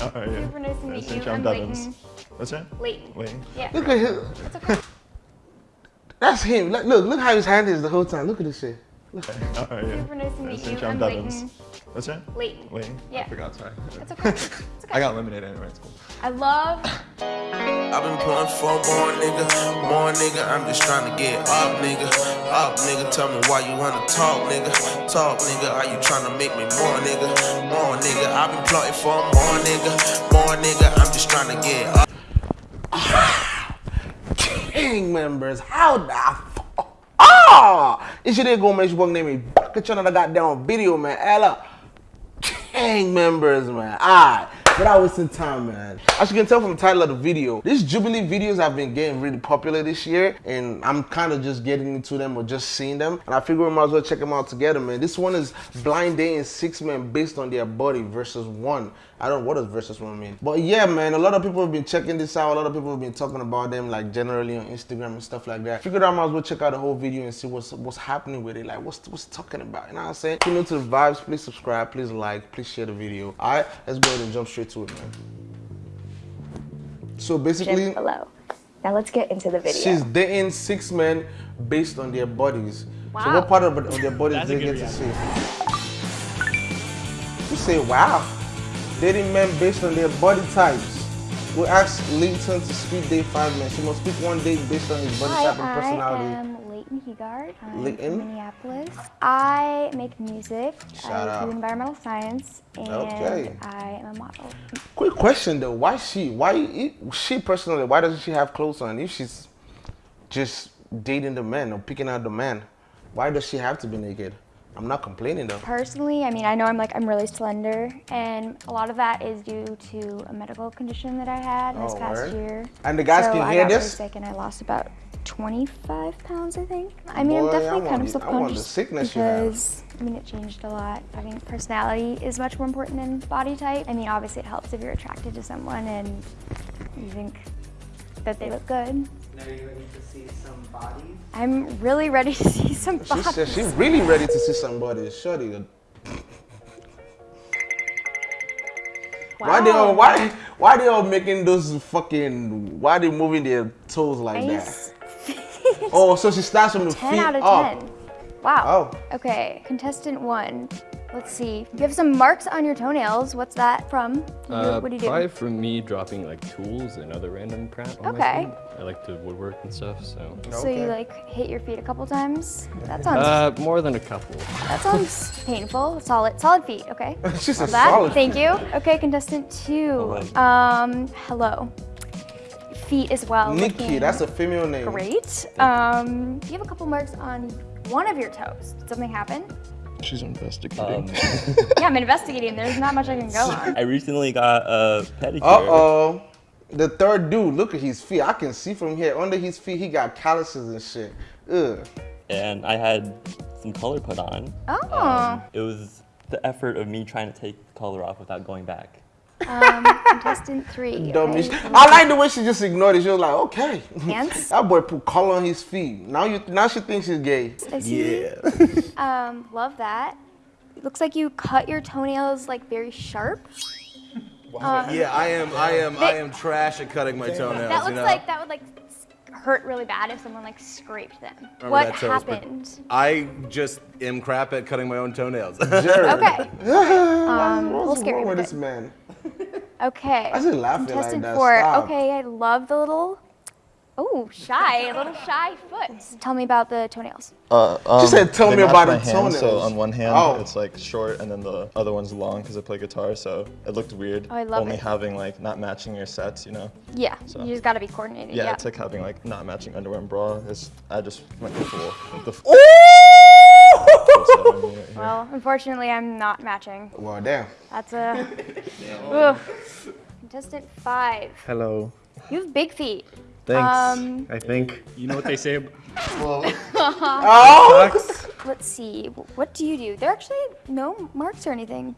How are you? Super nice to meet Nice to you. meet you. I'm I'm Devins. Leighton. What's that? Leighton. Leighton. Yeah. Look at him. It's okay. That's him. Look, look, look how his hand is the whole time. Look at this shit. How are you? Super nice to meet Nice you. meet you. I'm I'm Devins. Leighton. What's that? Leighton. Leighton. Yeah. I forgot, sorry. It's okay. It's okay. I got limited anyway, it's cool. I love I've been pulling for more nigga, more nigga. I'm just trying to get up, nigga. Up, nigga. Tell me why you wanna talk, nigga. Talk, nigga. Are you trying to make me more, nigga? More, nigga. I've been plotting for more, nigga. More, nigga. I'm just trying to get up. Gang members, how the f- Ah! It's your nigga make sure name me back at another goddamn video, man. Ella. Gang members, man. Alright. Without wasting time, man. As you can tell from the title of the video, these Jubilee videos have been getting really popular this year, and I'm kind of just getting into them or just seeing them. And I figure we might as well check them out together, man. This one is blind dating six men based on their body versus one. I don't know what does versus one mean. But yeah, man, a lot of people have been checking this out. A lot of people have been talking about them like generally on Instagram and stuff like that. Figured I might as well check out the whole video and see what's what's happening with it. Like what's what's talking about. You know what I'm saying? If you're new to the vibes, please subscribe, please like, please share the video. Alright, let's go ahead and jump straight to it, man. So basically Gym below. Now let's get into the video. She's dating six men based on their bodies. So Wow. what part of, of their bodies they get to see? You say wow. Dating men based on their body types. We asked Leighton to speak date five men. She must speak one date based on his body Hi, type and personality. I am Leighton Hegard. I'm Leighton? from Minneapolis. I make music. Shout I out. do environmental science, and Okay. I am a model. Quick question though, why she? Why she personally? Why doesn't she have clothes on if she's just dating the man or picking out the man? Why does she have to be naked? I'm not complaining though. Personally, I mean, I know I'm like I'm really slender, and a lot of that is due to a medical condition that I had this Oh, past word? year. And the guys so can I hear got really this? sick, and I lost about 25 pounds, I think. I mean, Boy, I'm I definitely kind of I want the subconscious sickness you have. because I mean, it changed a lot. I mean, personality is much more important than body type. I mean, obviously, it helps if you're attracted to someone and you think that they look good. Now you're ready to see some bodies. I'm really ready to see some She bodies. said she's really ready to see somebody. Shorty. Why they all why why they all making those fucking why they moving their toes like Nice. that? Oh, so she starts from the 10 feet out of up. 10. Wow. Oh. Okay, contestant one. Let's see. You have some marks on your toenails. What's that from? You- Uh, what do you do? Probably from me dropping like tools and other random crap on Okay. my feet. I like to woodwork and stuff, so. So you like hit your feet a couple times? That sounds Uh, more than a couple. that sounds painful. Solid solid feet. Okay. She said Love that. solid. Thank you. Okay, contestant two. Um, hello. Feet as well. Nikki, that's a female name. great. Um, you have a couple marks on one of your toes. Did something happen? She's investigating. yeah, I'm investigating. There's not much I can go on. I recently got a pedicure. Uh oh. The third dude, look at his feet. I can see from here. Under his feet, he got calluses and shit. Ugh. And I had some color put on. Oh. It was the effort of me trying to take the color off without going back. Um, contestant three. Dummy. okay. I like the way she just ignored it. She was like, okay. Hands? that boy put color on his feet. Now you now she thinks he's gay. I see. Um, love that. It looks like you cut your toenails like very sharp. Wow. yeah, I am. I am. I am trash at cutting my toenails. That looks you know? like that would like hurt really bad if someone like scraped them. Remember what that toast, happened? I just am crap at cutting my own toenails. Jared. Okay. Um, a little What's scary. wrong with but this man? Good. Okay. I just laughing like Contestant that. four. Stop. Okay, I love the little. Oh, shy, a little shy foot. Tell me about the toenails. Uh, um, said, "Tell me about my the hand, So on one hand, Oh. it's like short, and then the other one's long because I play guitar. So it looked weird. Oh, I love Only it. having like not matching your sets, you know. Yeah, So- you just gotta be coordinated. Yeah, Yeah. it's like having like not matching underwear and bra. It's I just went the full. The full well, unfortunately, I'm not matching. Well, damn. That's a. Ugh. Contestant five. Hello. You have big feet. Thanks. Um, I think. You know what they say? ab- Oh! Let's see. What do you do? There are actually no marks or anything.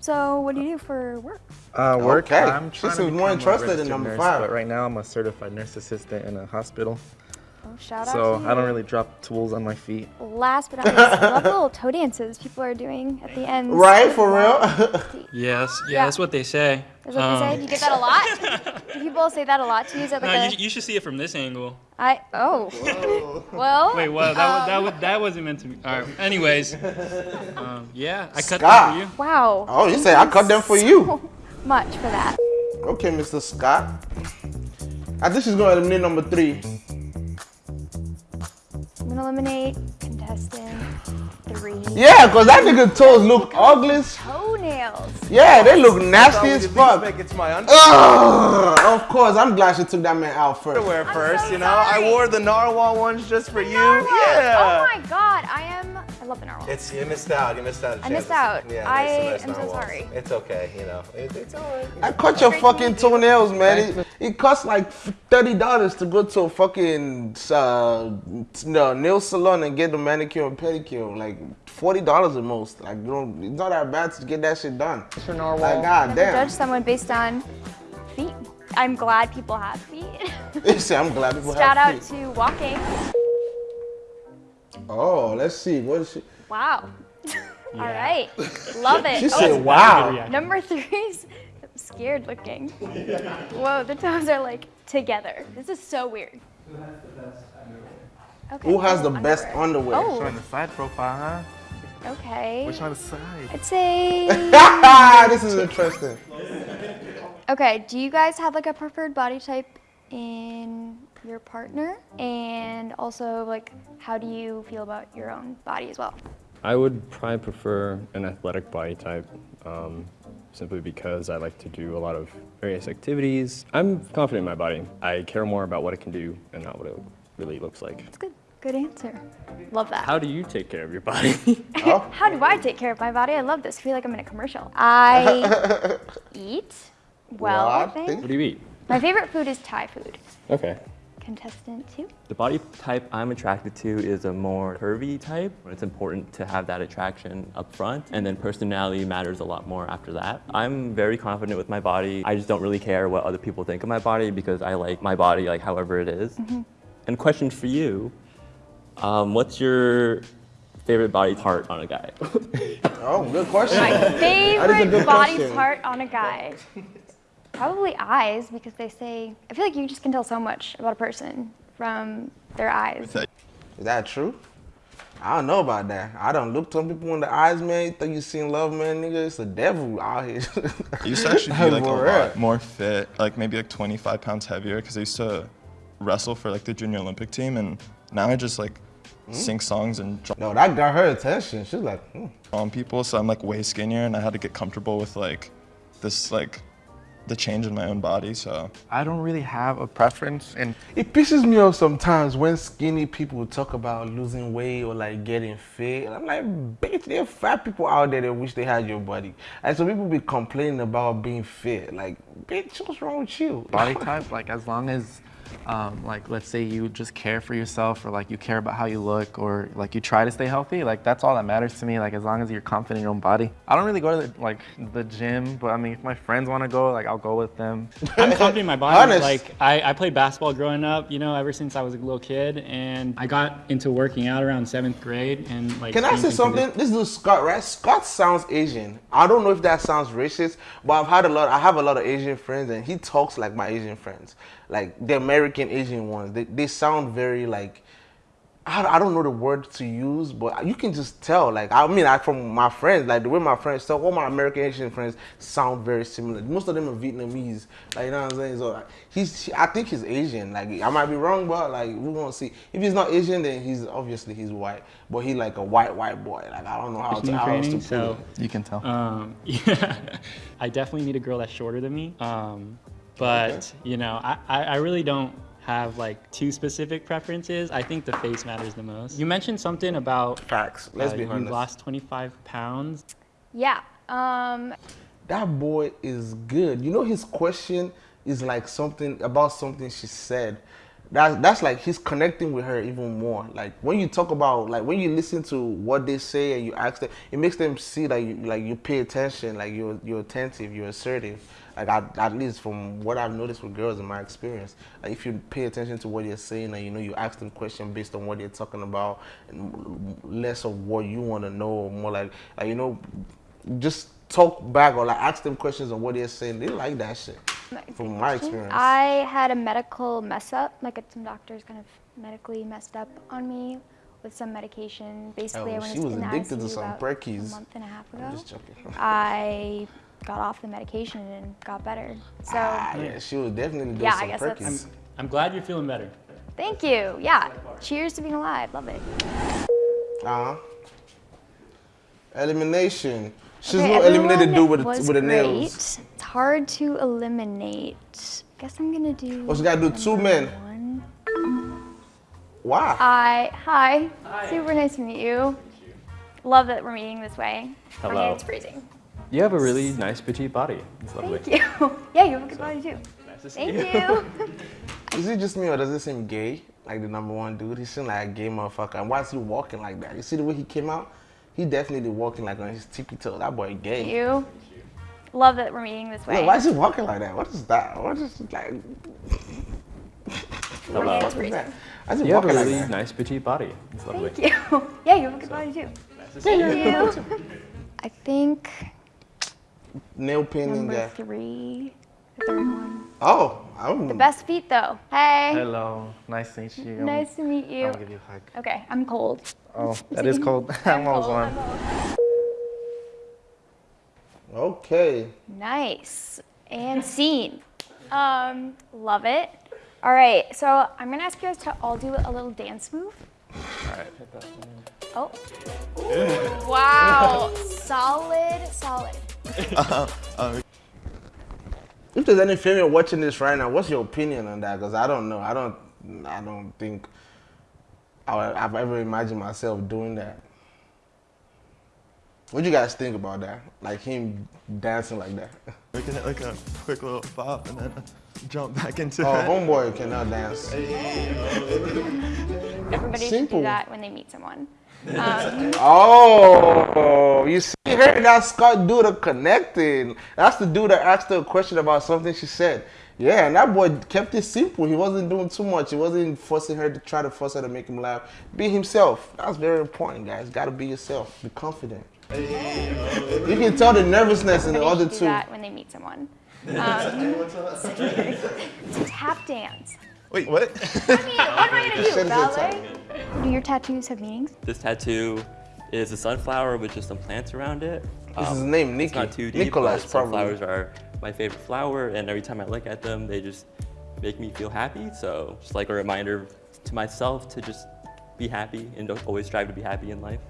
So what do you do for work? Uh, work. Okay. I'm She trying to seems more become a interested in number nurse, five. But right now, I'm a certified nurse assistant in a hospital. Oh, shout out So to I don't really drop tools on my feet. Last but not least, I love the little toe dances people are doing at the end. Right, for real? Yes, yeah, Yeah. that's what they say. Is what they say? Um, you get that a lot? Do people say that a lot to you? Is that like no, a, you, you should see it from this angle. I oh. Well. Wait, well, that, wa- that, um, that wasn't meant to be. All right. Anyways, um, yeah, I cut Scott. that for you. Wow. Oh, you say I cut them for you. Much for that. Okay, Mr. Scott. I think she's going to eliminate number three. I'm eliminate contestant three. Yeah, because that nigga toes look ugly. Toenails. Yeah, they look nasty as fuck. Make it to my Ugh, of course, I'm glad she took that man out first. underwear first, so you know? I wore the narwhal ones just for you. Narwhal. Oh yeah. Oh my god, I am. I love the narwhal. It's you missed out. You missed out. I missed out. Yeah, I there's am nice so sorry. It's okay, you know. It, it's alright. I cut your fucking toenails, man. It, it costs like thirty dollars to go to a fucking uh, no, nail salon and get the manicure and pedicure. Like forty dollars at most. Like you know, it's not that bad to get that shit done. Like god damn. judge someone based on feet. I'm glad people have feet. See, I'm glad people Shout have out to walking. Oh, let's see. What is she? Wow. All right. Love it. She Oh, said, "Wow." Number three's scared looking. Whoa, the toes are like together. This is so weird. Okay, Who has the best underwear? Oh. On the side profile, Okay. huh? On the side. I'd say. this is interesting. Okay, do you guys have like a preferred body type in your partner? And also, like, how do you feel about your own body as well? I would probably prefer an athletic body type, um, simply because I like to do a lot of various activities. I'm confident in my body. I care more about what it can do and not what it really looks like. That's good. Good answer. Love that. How do you take care of your body? How do I take care of my body? I love this. I feel like I'm in a commercial. I eat well, I think. what do you eat? My favorite food is Thai food. Okay. Contestant two. The body type I'm attracted to is a more curvy type. It's important to have that attraction up front, and then personality matters a lot more after that. I'm very confident with my body. I just don't really care what other people think of my body because I like my body like however it is. And question for you, um, what's your favorite body part on a guy? Oh, good question. My favorite good body question. part on a guy. Probably eyes, because they say, I feel like you just can tell so much about a person from their eyes. Is that true? I don't know about that. I don't look some people in the eyes, man. You think you seen love, man, nigga? It's the devil out here. I used to actually be like a lot more fit, like maybe like 25 pounds heavier, because I used to wrestle for like the junior Olympic team, and now I just like sing songs and draw No, that got her attention. She's like, hmm. on people, so I'm like way skinnier, and I had to get comfortable with like this like the change in my own body. So I don't really have a preference, and It pisses me off sometimes when skinny people talk about losing weight or like getting fit. And I'm like, bitch, there are fat people out there that wish they had your body. And so people be complaining about being fit. Like, bitch, what's wrong with you? body type, like as long as, um, like let's say you just care for yourself, or like you care about how you look, or like you try to stay healthy, like that's all that matters to me. Like as long as you're confident in your own body. I don't really go to the, like the gym, but I mean if my friends want to go, like I'll go with them. I'm confident in my body. Honest. Like I, I played basketball growing up, you know, ever since I was a little kid, and I got into working out around seventh grade, and like. Can I say something? This is Scott, right? Scott sounds Asian. I don't know if that sounds racist, but I've had a lot. I have a lot of Asian friends, and he talks like my Asian friends, like the American Asian ones. They, they sound very like. I, I don't know the word to use, but you can just tell. Like I mean, I from my friends, like the way my friends talk, all my American Asian friends sound very similar. Most of them are Vietnamese, like you know what I'm saying. So like, he's, I think he's Asian. Like I might be wrong, but like we won't see. If he's not Asian, then he's obviously he's white. But he like a white white boy. Like I don't know how to conditioning how else to training, put so it. You can tell. Um, yeah, I definitely need a girl that's shorter than me. Um, but you know, I, I, I really don't have like two specific preferences. I think the face matters the most. You mentioned something about Facts. Let's uh, be honest. you honest. lost 25 pounds. Yeah. Um, that boy is good. You know, his question is like something about something she said. That, that's like he's connecting with her even more. Like when you talk about, like when you listen to what they say and you ask them, it makes them see that you like you pay attention, like you're you're attentive, you're assertive. Like I, at least from what I've noticed with girls in my experience, like if you pay attention to what they're saying and you know you ask them questions based on what they're talking about, and less of what you want to know, more like like you know, just talk back or like ask them questions on what they're saying. They like that shit. From my experience. I had a medical mess up, like some doctors kind of medically messed up on me with some medication. Basically, Oh, I went she was addicted to some Perkies. a month and a half ago. I'm just joking. I got off the medication and got better. So Ah, yeah, she was definitely doing Yeah, I some guess that's- Perkies. I'm glad you're feeling better. thank you. Yeah. Cheers to being alive. Love it. Uh huh. Elimination. She's Okay, no eliminated dude with was the, with the great. nails. It's hard to eliminate. I Guess I'm gonna do. Oh, she gotta do two men. Why? Hi. Hi. Super nice to meet you. Love that we're meeting this way. My Hello. hand's freezing. You have a really nice petite body. It's lovely. Thank you. yeah, you have a good body too. nice to Thank you. Is it just me or does it seem gay? Like the number one dude? He seemed like a gay motherfucker. And why is he walking like that? You see the way he came out? He definitely walking like on his tippy toe. That boy gay. you. Love that we're meeting this way. Look, why is he walking like that? What is that? What is like? Hello. What is that? Why is he You have a walking like really nice petite body. It's lovely. Thank you. yeah, you have a good body too. Thank you. I think Nail painting number guy. three, third one. Oh, I'm The best feet though. Hey. Hello, nice to meet you. Nice to meet you. I'll give you a hug. Okay, I'm cold. Oh, that is cold. I'm almost warm. Okay. Nice. And scene. Um, love it. All right, so I'm gonna ask you guys to all do a little dance move. All right. Oh. Wow. solid, solid. Uh-huh. If there's any female watching this right now, what's your opinion on that? Because I don't know. I don't. I don't think I would, I've ever imagined myself doing that. What do you guys think about that? Like him dancing like that? Making it like a quick little pop and then jump back into Oh, it. homeboy cannot dance. Everybody should do that when they meet someone. Um, Oh, you see her? That's Scott dude that connected. That's the dude that asked her a question about something she said. Yeah, and that boy kept it simple. He wasn't doing too much. He wasn't forcing her to try to force her to make him laugh. Be himself. That's very important, guys. Gotta be yourself. Be confident. You can tell the nervousness in the other do two. that when they meet someone. Um, it's tap dance. Wait, what? I mean, what am I gonna do? Send it to Ballet? Do your tattoos have meanings? This tattoo is a sunflower with just some plants around it. This is um, his name, It's Nicky. not too deep, Nicholas, but probably. sunflowers are my favorite flower, and every time I look at them, they just make me feel happy. So just like a reminder to myself to just be happy and don't always strive to be happy in life.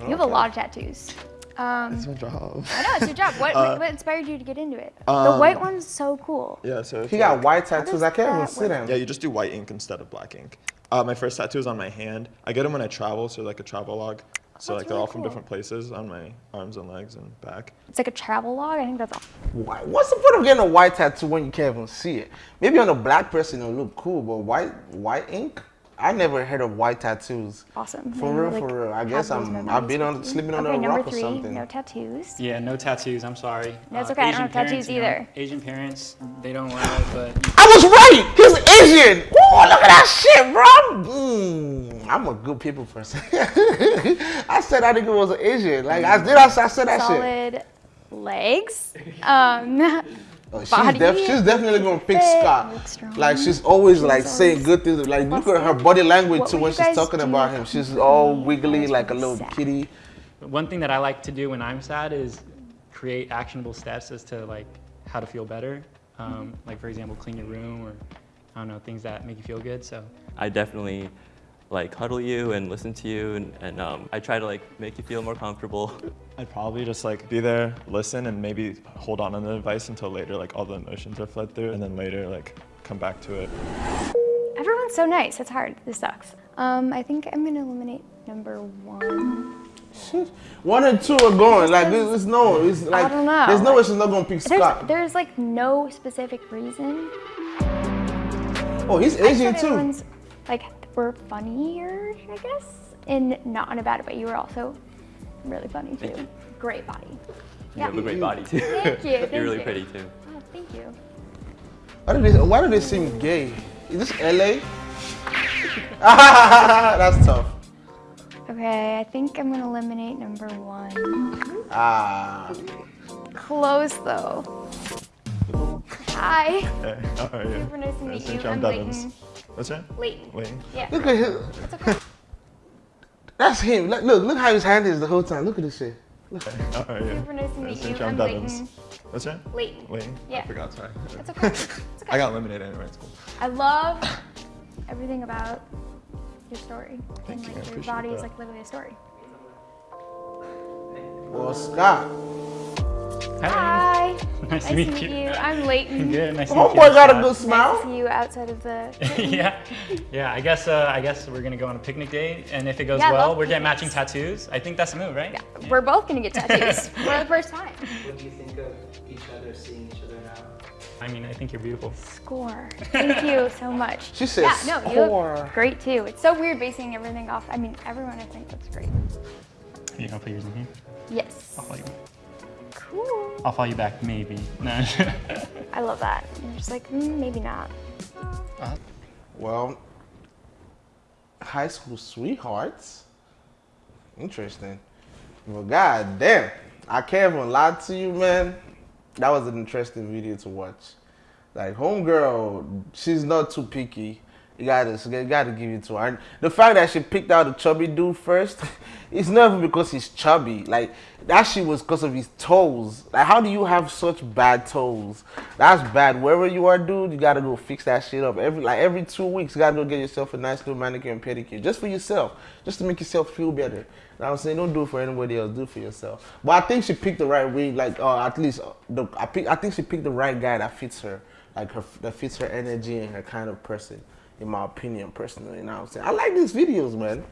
You have a lot of tattoos. Um, That's my job. I know, it's your job. What, Uh, what inspired you to get into it? the um, white one's so cool. Yeah, so it's He got like- white tattoos. I can't even that see them. Yeah, you just do white ink instead of black ink. Uh, my first tattoo is on my hand. I get them when I travel, so like a travel log. So That's like they're really all from cool. different places on my arms and legs and back. It's like a travel log. I think that's all. Why- What's the point of getting a white tattoo when you can't even see it? Maybe on a black person it'll look cool, but white white ink? I never heard of white tattoos. Awesome. For And, real, like, for real. I guess I'm memories I've been on you. sleeping on okay, a number rock or three, something. no tattoos. Yeah, no tattoos. I'm sorry. Uh, That's okay, I don't have tattoos parents, you know, either. Asian parents, they don't allow it, but I was right. He's Asian. Oh, look at that shit, bro. Mm, I'm a good people person. I said I think it was Asian. Like I did. I, I said that shit. Solid legs. Um, Oh, she's, def- she's definitely gonna pick fit, Scott. Like she's always like She's saying good things. Like look at her body language What too when she's talking about him. She's all wiggly like a little sad? kitty. one thing that I like to do when I'm sad is create actionable steps as to like how to feel better. Um, like for example, clean your room or I don't know things that make you feel good. So I definitely like cuddle you and listen to you, and, and um, I try to like make you feel more comfortable. I'd probably just like be there, listen, and maybe hold on to the advice until later, like all the emotions are fled through, and then later like come back to it. everyone's so nice. It's hard. This sucks. Um, I think I'm gonna eliminate number one. One and two are going. Like there's, there's no. It's like don't know. there's no way she's not gonna pick There's, Scott. there's like no specific reason. Oh, he's Asian too. like were funnier, I guess, and not in a bad way. You were also really funny too. Great body. You have a great body too. Thank you, You're really you. pretty too. Oh, Thank you. Why do they Why do they seem gay? Is this LA? That's tough. Okay, I think I'm gonna eliminate number one. Ah. Close though. Hi. Hey, how are you? Super nice to meet Nice you. meet. I'm I'm Devins. Leighton. What's your Leighton. Leighton. Yeah. Look at him. It's okay. That's him. Look, look, look how his hand is the whole time. Look at this shit. Look. How are you? Super nice to meet you. meet. I'm I'm mm. Leighton. What's your Leighton. Leighton? Yeah. I forgot, sorry. It's okay. It's okay. I got eliminated anyway, it's cool. I love everything about your story. Thank and you, I like your appreciate body is like literally a story. Well, Scott. Hi. Nice to meet you. I'm Leighton. Good. Nice to meet you. Homeboy got a Scott. good Nice smile. to see you outside of the. yeah, yeah. I guess uh, I guess we're gonna go on a picnic date, and if it goes Yeah, well, we're getting matching tattoos. I think that's the move, right? Yeah, we're both gonna get tattoos for the first time. What do you think of each other, seeing each other now? I mean, I think you're beautiful. Score. Thank you so much. She said Yeah, no, you score. look great too. It's so weird basing everything off. I mean, everyone I think looks great. Are You gonna put yours in here? Yes. I'll follow you. Cool. I'll follow you back, maybe. No. I love that. You're just like, mm, maybe not. Well, high school sweethearts. Interesting. Well, god damn. I can't even lie to you, man. That was an interesting video to watch. Like, homegirl, she's not too picky. You gotta, you gotta give it to her. And the fact that she picked out a chubby dude first, it's not even because he's chubby. Like, that shit was because of his toes. Like, how do you have such bad toes? That's bad. Wherever you are, dude, you gotta go fix that shit up. Every like every two weeks, you gotta go get yourself a nice little manicure and pedicure, just for yourself, just to make yourself feel better. What I'm saying? Don't do it for anybody else. Do it for yourself. But I think she picked the right way. Like, uh, at least uh, the I pick, I think she picked the right guy that fits her, like her that fits her energy and her kind of person. In my opinion, personally, you know what I'm saying? I like these videos, man.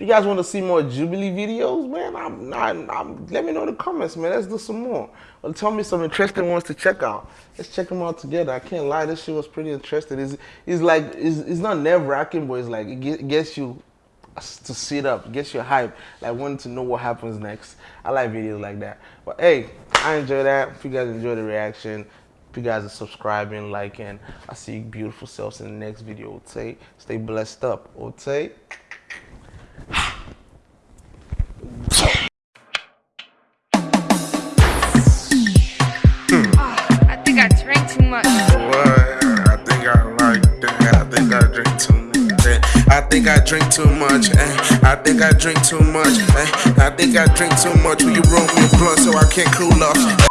If you guys want to see more Jubilee videos, man, I'm not. I'm, let me know in the comments, man. Let's do some more. Or tell me some interesting ones to check out. Let's check them out together. I can't lie, this shit was pretty interesting. It's, it's like it's, it's not nerve wracking, but it's like it get- gets you to sit up, gets you hype, like wanting to know what happens next. I like videos like that. But hey, I enjoy that. If you guys enjoy the reaction, if you guys are subscribing, liking, I see you beautiful selves in the next video. Ote, stay blessed up. Ote. I think I drank too much. I think I like that. I think I drink too much. eh. I think I drink too much. eh. I think I drink too much. eh. I think I drink too much. Will you roll me a blunt so I can't cool off?